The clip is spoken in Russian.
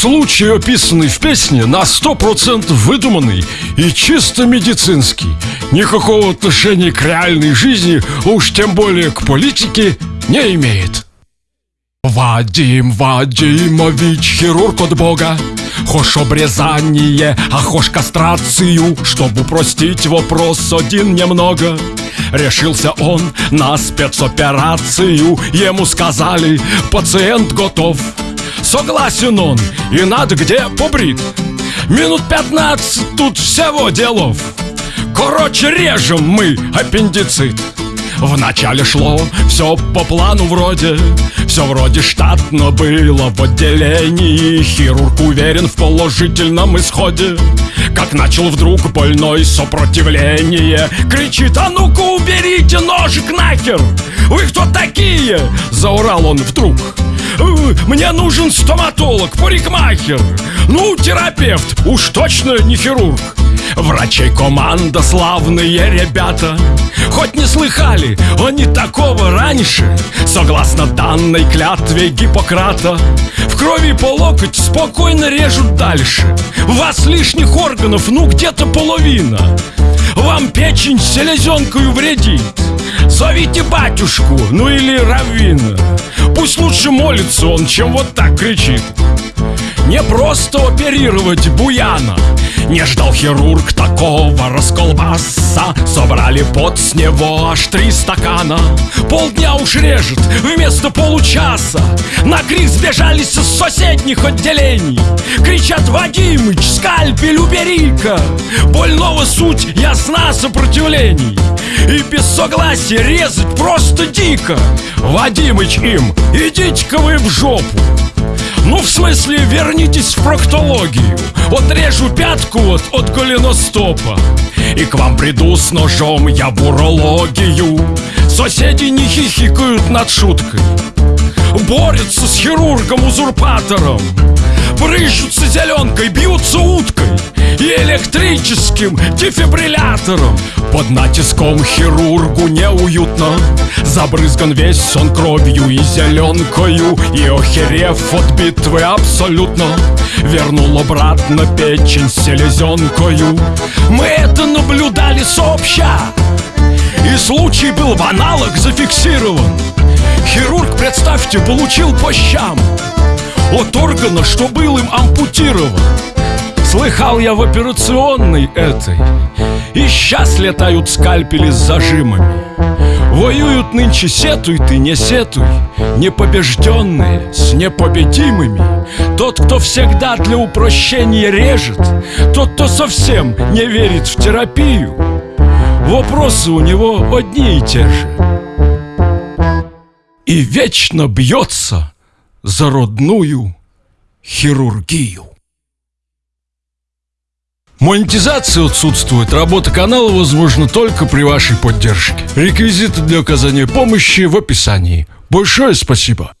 Случай, описанный в песне, на 100% выдуманный и чисто медицинский. Никакого отношения к реальной жизни, уж тем более к политике, не имеет. Вадим Вадимович, хирург от Бога Хошь обрезание, а хошь кастрацию Чтобы упростить вопрос один немного Решился он на спецоперацию Ему сказали, пациент готов Согласен он, и надо где побрит Минут пятнадцать тут всего делов. Короче, режем мы аппендицит. Вначале шло все по плану вроде. Все вроде штатно было в отделении. Хирург уверен в положительном исходе. Как начал вдруг больной сопротивление. Кричит, а ну-ка уберите ножик нахер! Вы кто такие? Заурал он вдруг. «Э, мне нужен стоматолог, парикмахер. Ну, терапевт, уж точно не хирург. Врачей команда, славные ребята. Хоть не слыхали они такого раньше. Согласно данной клятве Гиппократа В крови по локоть спокойно режут дальше. Вас лишних органов, ну где-то половина. Вам печень селезенкою вредит Зовите батюшку, ну или раввина Пусть лучше молится он, чем вот так кричит. Не просто оперировать буяна не ждал хирург такого расколбаса. Собрали под с него аж три стакана. Полдня уж режет вместо получаса. На крик сбежались из соседних отделений. Кричат Вадимыч, скальпель убери-ка! Больного суть ясна сопротивлений. И без согласия резать просто дико. Вадимыч им, идите-ка вы в жопу ну, в смысле, вернитесь в проктологию. Отрежу пятку вот от голеностопа. И к вам приду с ножом я в урологию. Соседи не хихикают над шуткой. Борются с хирургом-узурпатором Брыщутся зеленкой, бьются уткой И электрическим дефибриллятором. Под натиском хирургу неуютно Забрызган весь он кровью и зеленкою И охерев от битвы абсолютно Вернул обратно печень селезенкою Мы это наблюдали сообща И случай был в аналог зафиксирован. Хирург, представьте, получил по щам От органа, что был им ампутирован. Слыхал я в операционной этой И сейчас летают скальпели с зажимами Воюют нынче сетуй ты, не сетуй. Непобежденные с непобедимыми. Тот, кто всегда для упрощения режет Тот, кто совсем не верит в терапию. Вопросы у него одни и те же. И вечно бьется за родную хирургию Монетизация отсутствует. Работа канала возможна только при вашей поддержке. Реквизиты для оказания помощи в описании. Большое спасибо.